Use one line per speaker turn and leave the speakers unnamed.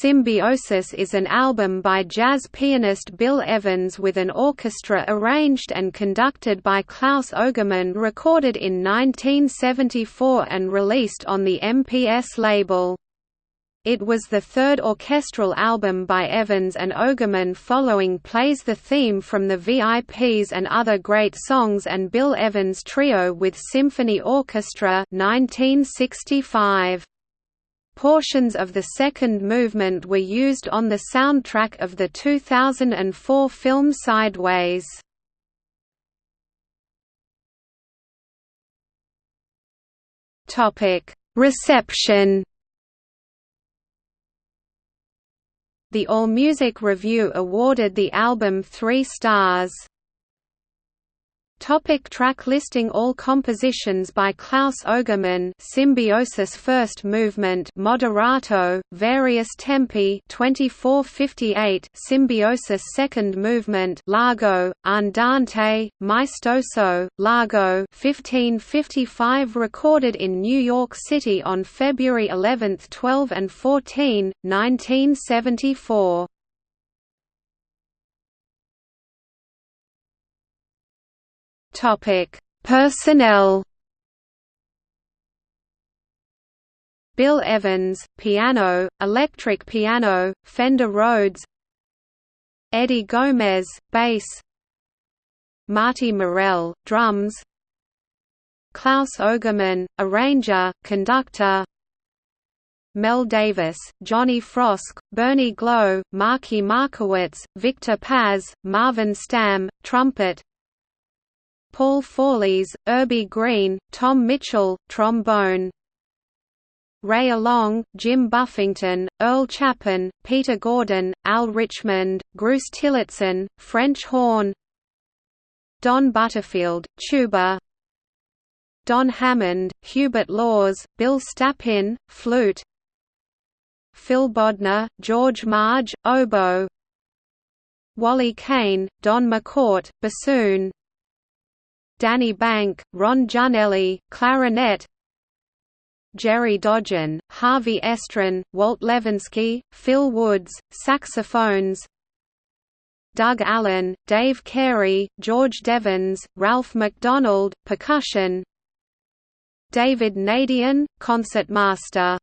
Symbiosis is an album by jazz pianist Bill Evans with an orchestra arranged and conducted by Claus Ogerman recorded in 1974 and released on the MPS label. It was the third orchestral album by Evans and Ogerman following Plays the Theme from the VIPs and Other Great Songs and Bill Evans Trio with Symphony Orchestra 1965. Portions of the second movement were used on the soundtrack of the 2004 film Sideways. Reception The AllMusic Review awarded the album three stars. Topic track listing All compositions by Claus Ogerman Symbiosis First Movement. Moderato, various tempi. 2458 Symbiosis Second Movement. Largo, Andante, Maestoso, Largo. 1555 Recorded in New York City on February 11, 12 and 14, 1974 Topic: Personnel. Bill Evans, piano, electric piano, Fender Rhodes. Eddie Gomez, bass. Marty Morell, drums. Claus Ogerman, arranger, conductor. Mel Davis, Johnny Frosk, Bernie Glow, Marky Markowitz, Victor Paz, Marvin Stamm, trumpet Paul Faulise, Urbie Green, Tom Mitchell, trombone. Ray Alonge, Jim Buffington, Earl Chapin, Peter Gordon, Al Richmond, Bruce Tillotson, French horn. Don Butterfield, tuba. Don Hammond, Hubert Laws, Bill Slapin, flute. Phil Bodner, George Marge, oboe. Wally Kane, Don McCourt, bassoon Danny Bank, Ron Janelli, clarinet Jerry Dodgion, Harvey Estrin, Walt Levinsky, Phil Woods, saxophones Doug Allen, Dave Carey, George Devens, Ralph MacDonald, percussion David Nadien, concertmaster